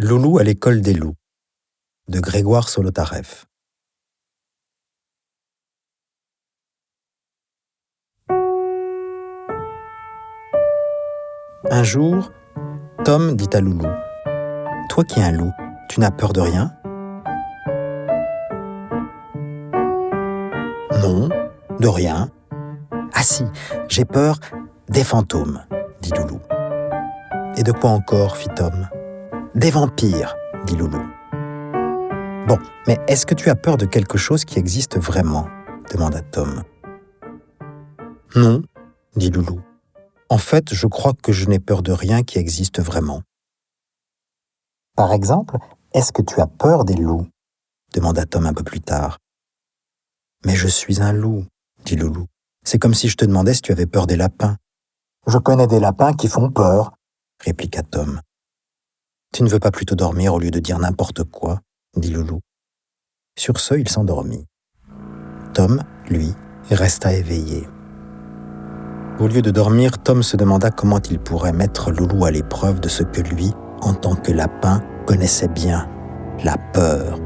Loulou à l'école des loups de Grégoire Solotareff. Un jour, Tom dit à Loulou Toi qui es un loup, tu n'as peur de rien Non, de rien. Ah si, j'ai peur des fantômes, dit Loulou. Et de quoi encore fit Tom? Des vampires, dit Loulou. Bon, mais est-ce que tu as peur de quelque chose qui existe vraiment? demanda Tom. Non, dit Loulou. En fait, je crois que je n'ai peur de rien qui existe vraiment. Par exemple, est-ce que tu as peur des loups? demanda Tom un peu plus tard. Mais je suis un loup, dit Loulou. C'est comme si je te demandais si tu avais peur des lapins. Je connais des lapins qui font peur, répliqua Tom. Tu ne veux pas plutôt dormir au lieu de dire n'importe quoi dit Loulou. Sur ce, il s'endormit. Tom, lui, resta éveillé. Au lieu de dormir, Tom se demanda comment il pourrait mettre Loulou à l'épreuve de ce que lui, en tant que lapin, connaissait bien, la peur.